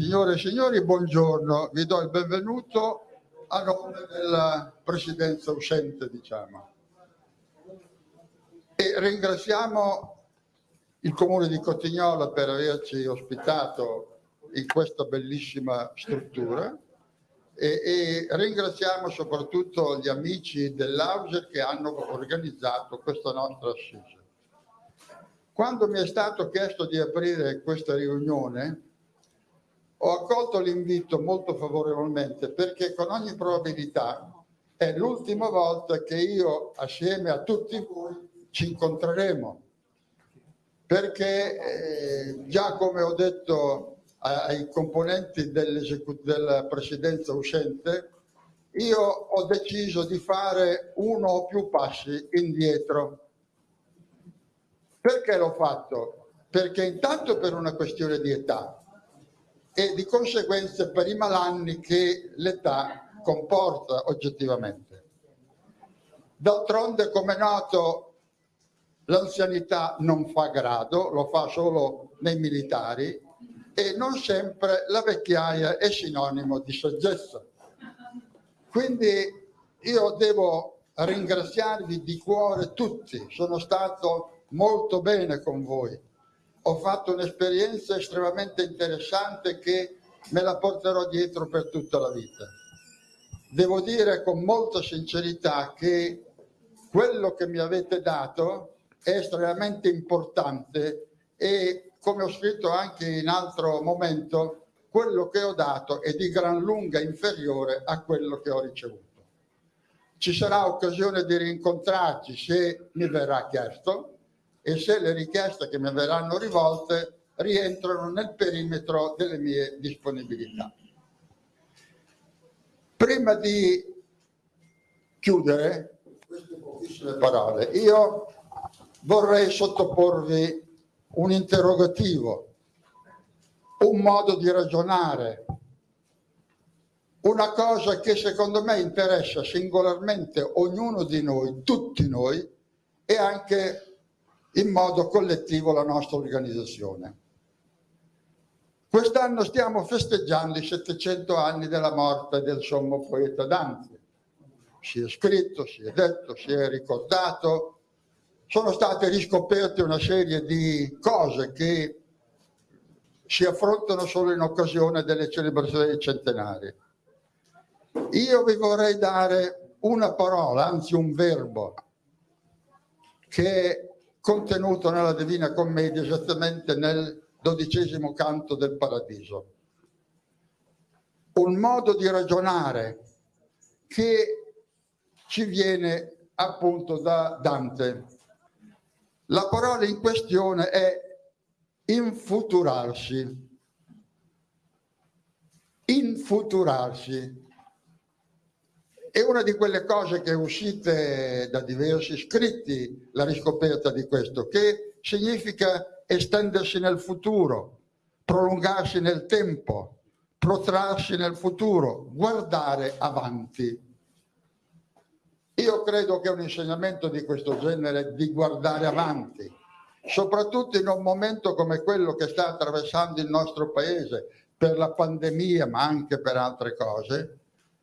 Signore e signori, buongiorno. Vi do il benvenuto a nome della presidenza uscente, diciamo. E ringraziamo il Comune di Cotignola per averci ospitato in questa bellissima struttura e, e ringraziamo soprattutto gli amici dell'Auser che hanno organizzato questa nostra assise. Quando mi è stato chiesto di aprire questa riunione, ho accolto l'invito molto favorevolmente perché con ogni probabilità è l'ultima volta che io assieme a tutti voi ci incontreremo. Perché eh, già come ho detto ai componenti della presidenza uscente io ho deciso di fare uno o più passi indietro. Perché l'ho fatto? perché intanto per una questione di età e di conseguenza per i malanni che l'età comporta oggettivamente. D'altronde, come noto, l'anzianità non fa grado, lo fa solo nei militari e non sempre la vecchiaia è sinonimo di saggezza. Quindi io devo ringraziarvi di cuore tutti, sono stato molto bene con voi ho fatto un'esperienza estremamente interessante che me la porterò dietro per tutta la vita. Devo dire con molta sincerità che quello che mi avete dato è estremamente importante e come ho scritto anche in altro momento, quello che ho dato è di gran lunga inferiore a quello che ho ricevuto. Ci sarà occasione di rincontrarci se mi verrà chiesto, e se le richieste che mi verranno rivolte rientrano nel perimetro delle mie disponibilità. Prima di chiudere queste pochissime parole, io vorrei sottoporvi un interrogativo, un modo di ragionare, una cosa che secondo me interessa singolarmente ognuno di noi, tutti noi, e anche in modo collettivo la nostra organizzazione. Quest'anno stiamo festeggiando i 700 anni della morte del sommo poeta Dante. Si è scritto, si è detto, si è ricordato, sono state riscoperte una serie di cose che si affrontano solo in occasione delle celebrazioni centenarie. Io vi vorrei dare una parola, anzi un verbo, che contenuto nella Divina Commedia esattamente nel dodicesimo canto del Paradiso. Un modo di ragionare che ci viene appunto da Dante. La parola in questione è infuturarsi. Infuturarsi è una di quelle cose che è uscite da diversi scritti, la riscoperta di questo, che significa estendersi nel futuro, prolungarsi nel tempo, protrarsi nel futuro, guardare avanti. Io credo che un insegnamento di questo genere di guardare avanti, soprattutto in un momento come quello che sta attraversando il nostro paese per la pandemia, ma anche per altre cose,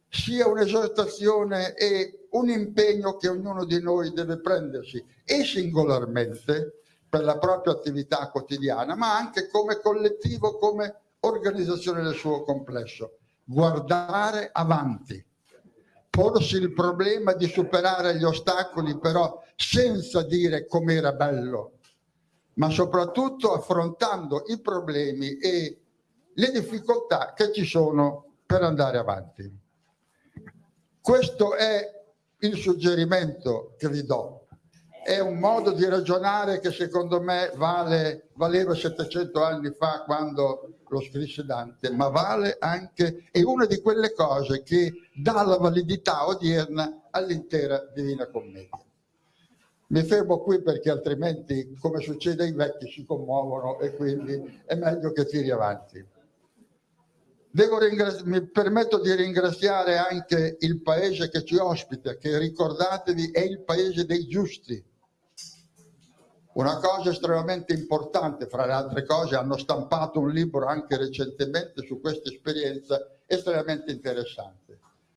sia un'esortazione e un impegno che ognuno di noi deve prendersi e singolarmente per la propria attività quotidiana, ma anche come collettivo, come organizzazione del suo complesso. Guardare avanti, porsi il problema di superare gli ostacoli, però senza dire com'era bello, ma soprattutto affrontando i problemi e le difficoltà che ci sono per andare avanti. Questo è il suggerimento che vi do. È un modo di ragionare che secondo me vale, valeva 700 anni fa quando lo scrisse Dante, ma vale anche, è una di quelle cose che dà la validità odierna all'intera Divina Commedia. Mi fermo qui perché altrimenti, come succede ai vecchi, si commuovono e quindi è meglio che tiri avanti mi permetto di ringraziare anche il paese che ci ospita, che ricordatevi è il paese dei giusti. Una cosa estremamente importante, fra le altre cose, hanno stampato un libro anche recentemente su questa esperienza estremamente interessante.